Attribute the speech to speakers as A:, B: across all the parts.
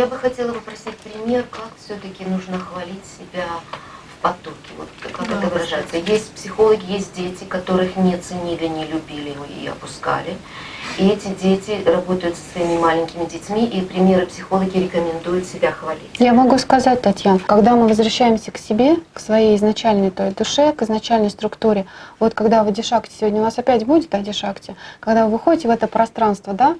A: я бы хотела попросить пример, как все-таки нужно хвалить себя в потоке. Вот как
B: Да,
A: это выражается. Есть психологи, есть дети, которых не ценили, не любили и опускали. И эти дети работают со своими маленькими детьми, и примеры психологи рекомендуют себя хвалить.
B: Я могу сказать, Татьяна, когда мы возвращаемся к себе, к своей изначальной той душе, к изначальной структуре, вот когда в Адишакте, сегодня у нас опять будет Адишакте, когда вы выходите в это пространство, да,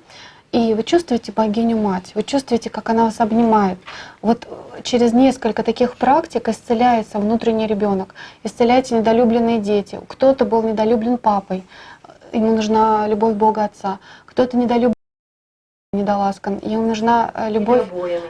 B: и вы чувствуете богиню-мать, вы чувствуете, как она вас обнимает. Вот через несколько таких практик исцеляется внутренний ребенок, исцеляются недолюбленные дети. Кто-то был недолюблен папой, ему нужна любовь Бога Отца. Кто-то недолюблен, недоласкан, ему нужна э, любовь,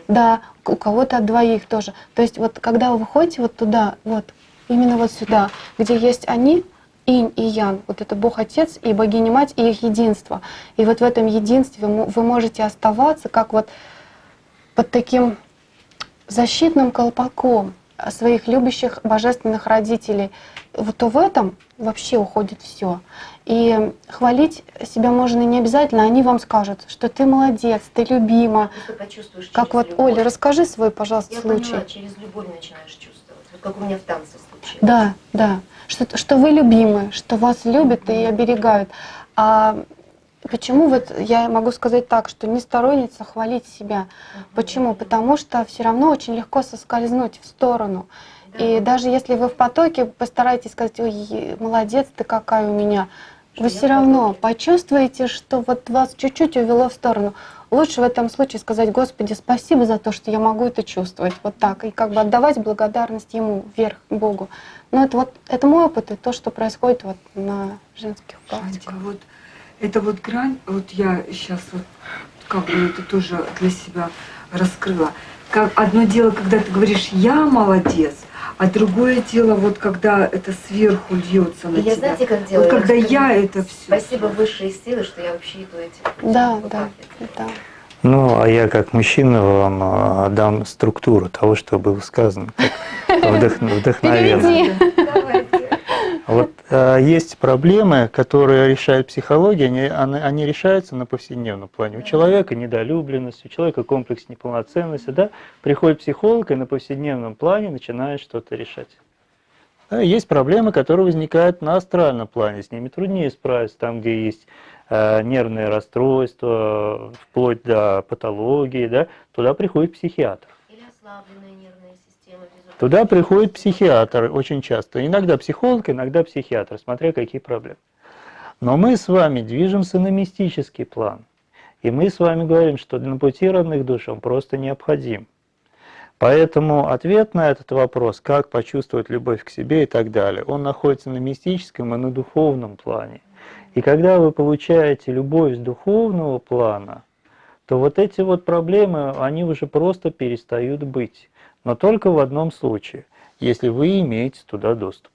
B: да, у кого-то от двоих тоже. То есть вот когда вы выходите вот туда, вот именно вот сюда, где есть они, инь и ян, вот это Бог Отец и Богиня Мать и их единство. И вот в этом единстве вы мо- вы можете оставаться как вот под таким защитным колпаком своих любящих божественных родителей, вот то в этом вообще уходит все. И хвалить себя можно не обязательно, они вам скажут, что ты молодец, ты любима.
A: Почувствуешь
B: Как вот,
A: любовь.
B: Оля, расскажи свой, пожалуйста,
A: Я
B: случай.
A: поняла, через любовь начинаешь чувствовать. Как у меня в танце случилось.
B: Да, да. Что, что вы любимы, что вас любят и оберегают. А почему вот я могу сказать так, что не сторонница хвалить себя? Почему? Потому что все равно очень легко соскользнуть в сторону. И даже если вы в потоке постараетесь сказать, ой, молодец ты какая у меня,
A: Что
B: вы все равно
A: потоке.
B: почувствуете, что вот вас чуть-чуть увело в сторону. Лучше в этом случае сказать, Господи, спасибо за то, что я могу это чувствовать, вот так, и как бы отдавать благодарность Ему, вверх, Богу. Но это вот, это мой опыт, и то, что происходит вот на женских практиках.
C: вот это вот грань, вот я сейчас вот как бы это тоже для себя раскрыла. Как одно дело, когда ты говоришь «я молодец», а другое дело, вот когда это сверху льется на
A: И я
C: тебя.
A: знаете, как делаю?
C: вот когда я это все.
A: Спасибо высшие силы, что я вообще иду этим.
B: Да,
A: Вот
B: да, да.
D: Ну, а я как мужчина вам а, дам структуру того, что было сказано, как вдох- вдохновенно.
B: Переведи.
D: Вот э, есть проблемы, которые решает психология, они, они, они решаются на повседневном плане. У человека недолюбленность, у человека комплекс неполноценности, да, приходит психолог и на повседневном плане начинает что-то решать. Да, есть проблемы, которые возникают на астральном плане, с ними труднее справиться, там, где есть э, нервные расстройства, вплоть до патологии, да, туда приходит психиатр.
A: Или ослабленная нервная
D: Туда приходит психиатр очень часто. Иногда психолог, иногда психиатр, смотря какие проблемы. Но мы с вами движемся на мистический план. И мы с вами говорим, что на пути родных душ он просто необходим. Поэтому ответ на этот вопрос, как почувствовать любовь к себе и так далее, он находится на мистическом и на духовном плане. И когда вы получаете любовь с духовного плана, то вот эти вот проблемы, они уже просто перестают быть. Но только в одном случае, если вы имеете туда доступ.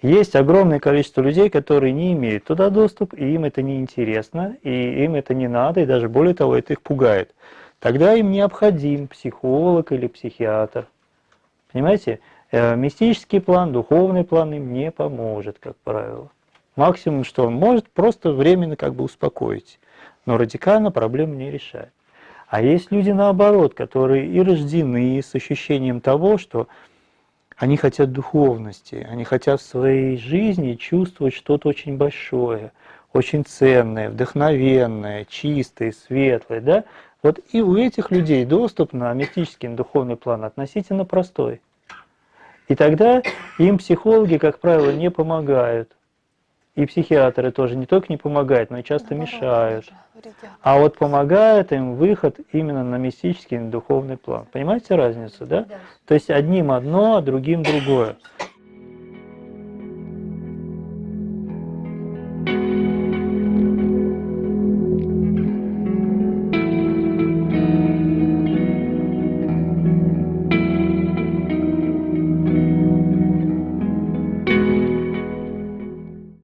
D: Есть огромное количество людей, которые не имеют туда доступ, и им это не интересно, и им это не надо, и даже более того, это их пугает. Тогда им необходим психолог или психиатр. Понимаете? Э, Мистический план, духовный план им не поможет, как правило. Максимум, что он может, просто временно как бы успокоить, но радикально проблему не решает. А есть люди наоборот, которые и рождены с ощущением того, что они хотят духовности, они хотят в своей жизни чувствовать что-то очень большое, очень ценное, вдохновенное, чистое, светлое. Да? Вот и у этих людей доступ на мистический духовный план относительно простой. И тогда им психологи, как правило, не помогают. И психиатры тоже не только не помогают, но и часто мешают. А вот помогает им выход именно на мистический, на духовный план. Понимаете разницу, да?
A: Да.
D: То есть одним одно, а другим другое.